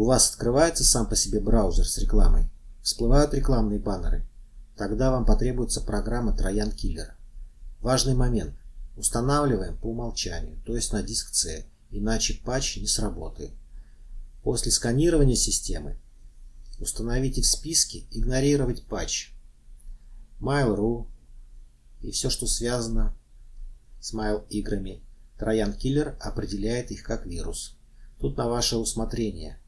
У вас открывается сам по себе браузер с рекламой. Всплывают рекламные баннеры. Тогда вам потребуется программа Троян Киллер. Важный момент. Устанавливаем по умолчанию, то есть на диск C, иначе патч не сработает. После сканирования системы установите в списке «Игнорировать патч». Mail.ru и все, что связано с Mail-играми. Троян Киллер определяет их как вирус. Тут на ваше усмотрение.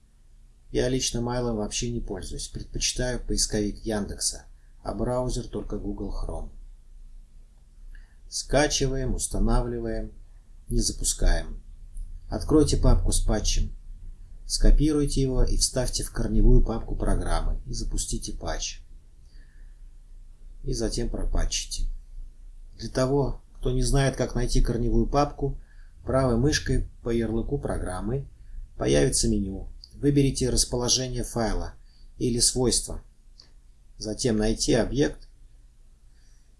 Я лично Mail вообще не пользуюсь, предпочитаю поисковик Яндекса, а браузер только Google Chrome. Скачиваем, устанавливаем, не запускаем. Откройте папку с патчем. Скопируйте его и вставьте в корневую папку программы и запустите патч. И затем пропатчите. Для того, кто не знает, как найти корневую папку, правой мышкой по ярлыку программы появится меню. Выберите расположение файла или свойства. Затем найти объект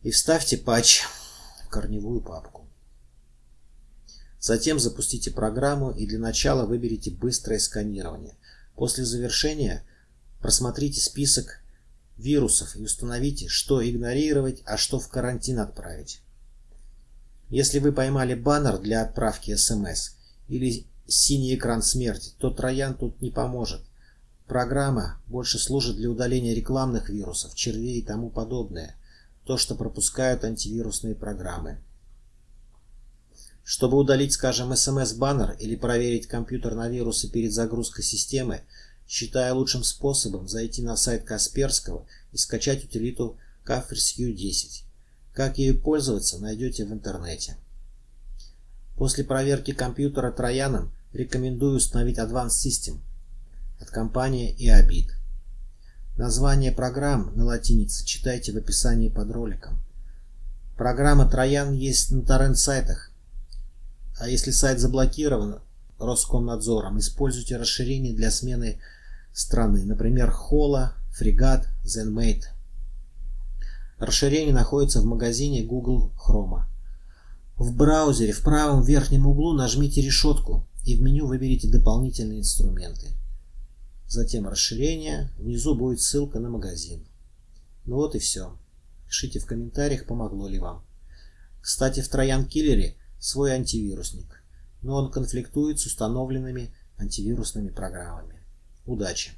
и вставьте патч в корневую папку. Затем запустите программу и для начала выберите быстрое сканирование. После завершения просмотрите список вирусов и установите, что игнорировать, а что в карантин отправить. Если вы поймали баннер для отправки смс или синий экран смерти, то Троян тут не поможет. Программа больше служит для удаления рекламных вирусов, червей и тому подобное. То, что пропускают антивирусные программы. Чтобы удалить, скажем, SMS-баннер или проверить компьютер на вирусы перед загрузкой системы, считаю лучшим способом зайти на сайт Касперского и скачать утилиту Kaspersky 10. Как ею пользоваться, найдете в интернете. После проверки компьютера Трояном рекомендую установить Advanced System от компании EABIT. Название программ на латинице читайте в описании под роликом. Программа Троян есть на торрент-сайтах а если сайт заблокирован Роскомнадзором, используйте расширение для смены страны, например, Хола, Фрегат, ZenMate. Расширение находится в магазине Google Chrome. В браузере в правом верхнем углу нажмите решетку и в меню выберите дополнительные инструменты. Затем расширение, внизу будет ссылка на магазин. Ну вот и все. Пишите в комментариях, помогло ли вам. Кстати, в Троян Киллере свой антивирусник, но он конфликтует с установленными антивирусными программами. Удачи!